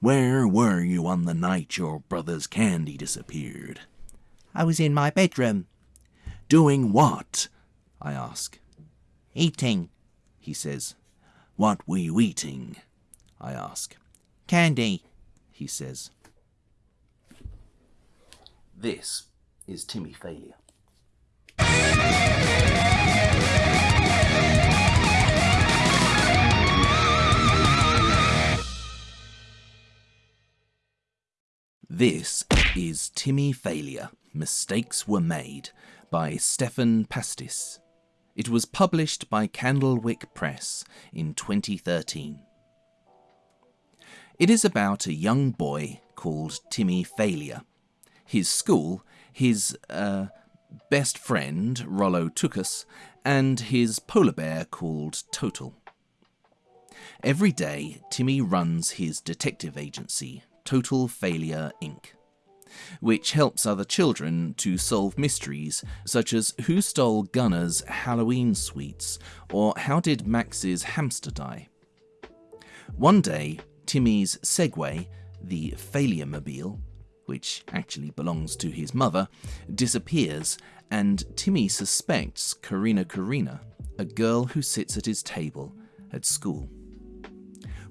Where were you on the night your brother's candy disappeared? I was in my bedroom, Doing what? I ask. eating He says. What were you eating? I ask. candy. He says. This is Timmy Failure. This is Timmy Failure Mistakes Were Made by Stephan Pastis. It was published by Candlewick Press in 2013. It is about a young boy called Timmy Failure. His school, his uh, best friend, Rollo Tookus, and his polar bear called Total. Every day, Timmy runs his detective agency, Total Failure Inc., which helps other children to solve mysteries such as who stole Gunnar's Halloween sweets or how did Max's hamster die. One day, Timmy's Segway, the Failure Mobile, which actually belongs to his mother, disappears, and Timmy suspects Corrina Corrina, a girl who sits at his table at school.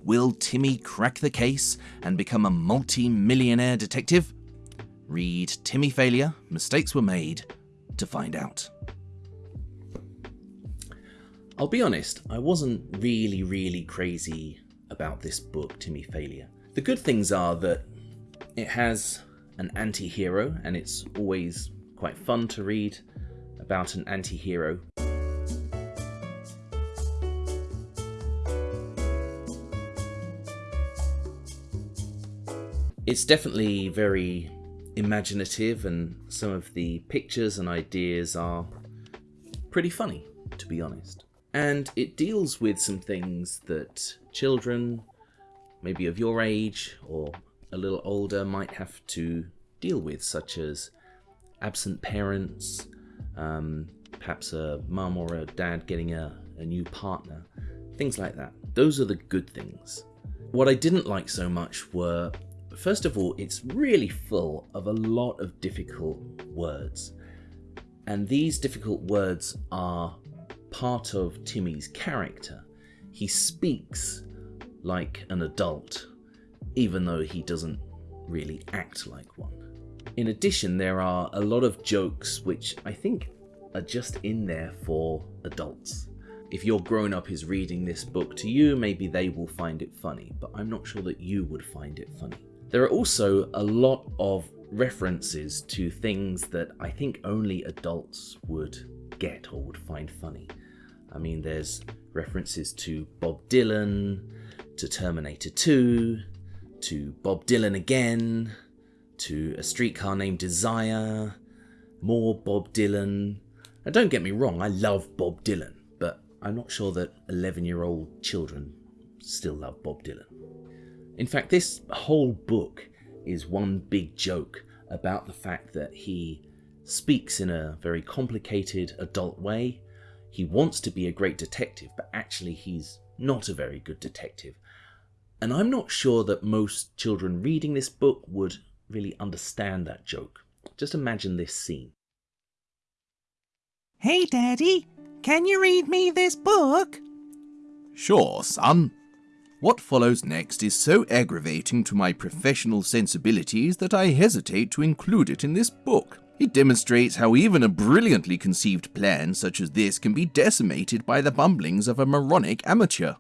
Will Timmy crack the case and become a multi millionaire detective? Read Timmy Failure Mistakes Were Made to find out. I'll be honest, I wasn't really, really crazy about this book, Timmy Failure. The good things are that it has an anti hero, and it's always quite fun to read about an anti It's definitely very imaginative, and some of the pictures and ideas are pretty funny, to be honest. And it deals with some things that children, maybe of your age or a little older, might have to deal with, such as absent parents, um, perhaps a mum or a dad getting a, a new partner, things like that. Those are the good things. What I didn't like so much were, first of all, it's really full of a lot of difficult words. And these difficult words are part of Timmy's character. He speaks like an adult, even though he doesn't really act like one. In addition, there are a lot of jokes which I think are just in there for adults. If your grown up is reading this book to you, maybe they will find it funny, but I'm not sure that you would find it funny. There are also a lot of references to things that I think only adults would get or would find funny. I mean, there's references to Bob Dylan, to Terminator 2, to Bob Dylan again, to A Streetcar Named Desire, more Bob Dylan. Now, don't get me wrong, I love Bob Dylan, but I'm not sure that 11 year old children still love Bob Dylan. In fact, this whole book is one big joke about the fact that he speaks in a very complicated adult way. He wants to be a great detective, but actually, he's not a very good detective. And I'm not sure that most children reading this book would really understand that joke. Just imagine this scene. Hey, Daddy, can you read me this book? Sure, son. What follows next is so aggravating to my professional sensibilities that I hesitate to include it in this book. It demonstrates how even a brilliantly conceived plan such as this can be decimated by the bumblings of a moronic amateur.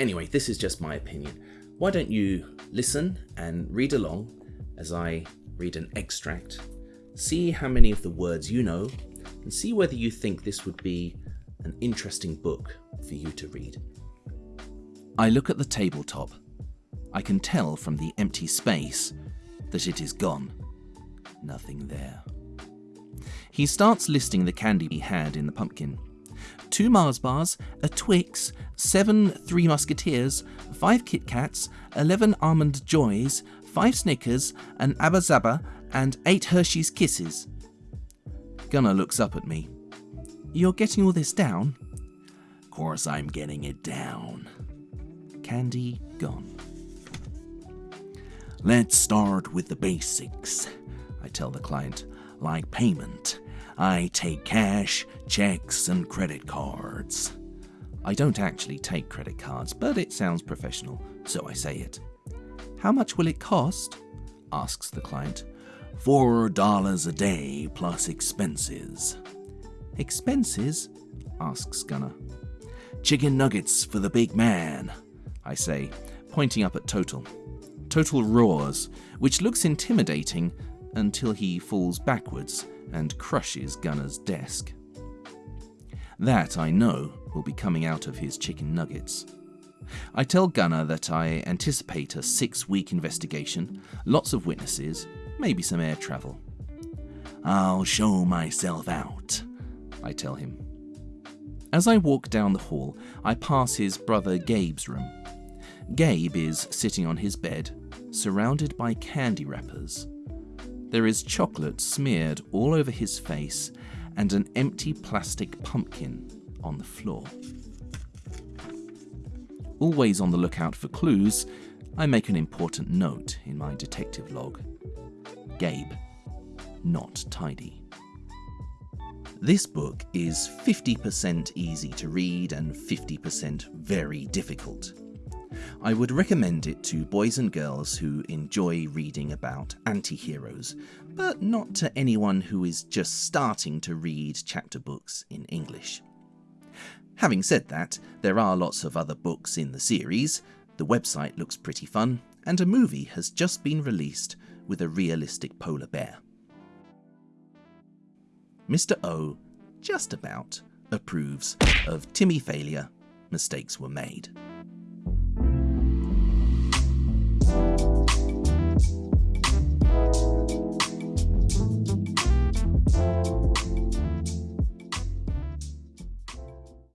Anyway, this is just my opinion. Why don't you listen and read along as I read an extract? See how many of the words you know, and see whether you think this would be an interesting book for you to read. I look at the tabletop. I can tell from the empty space that it is gone. Nothing there. He starts listing the candy he had in the pumpkin. Two Mars bars, a Twix, seven Three Musketeers, five Kit Kats, eleven Almond Joys, five Snickers, an Abba Zaba, and eight Hershey's Kisses. Gunnar looks up at me. You're getting all this down? Of course I'm getting it down. Candy gone. Let's start with the basics, I tell the client. Like payment, I take cash, checks, and credit cards. I don't actually take credit cards, but it sounds professional, so I say it. How much will it cost? asks the client. Four dollars a day plus expenses. Expenses? asks Gunnar. Chicken nuggets for the big man, I say, pointing up at Total. Total roars, which looks intimidating until he falls backwards and crushes Gunnar's desk. That, I know, will be coming out of his chicken nuggets. I tell Gunnar that I anticipate a six week investigation, lots of witnesses, maybe some air travel. I'll show myself out, I tell him. As I walk down the hall, I pass his brother Gabe's room. Gabe is sitting on his bed, surrounded by candy wrappers. There is chocolate smeared all over his face and an empty plastic pumpkin on the floor. Always on the lookout for clues, I make an important note in my detective log. Gabe, not tidy. This book is 50% easy to read and 50% very difficult. I would recommend it to boys and girls who enjoy reading about anti heroes, but not to anyone who is just starting to read chapter books in English. Having said that, there are lots of other books in the series, the website looks pretty fun, and a movie has just been released with a realistic polar bear. Mr. O just about approves of Timmy failure, mistakes were made.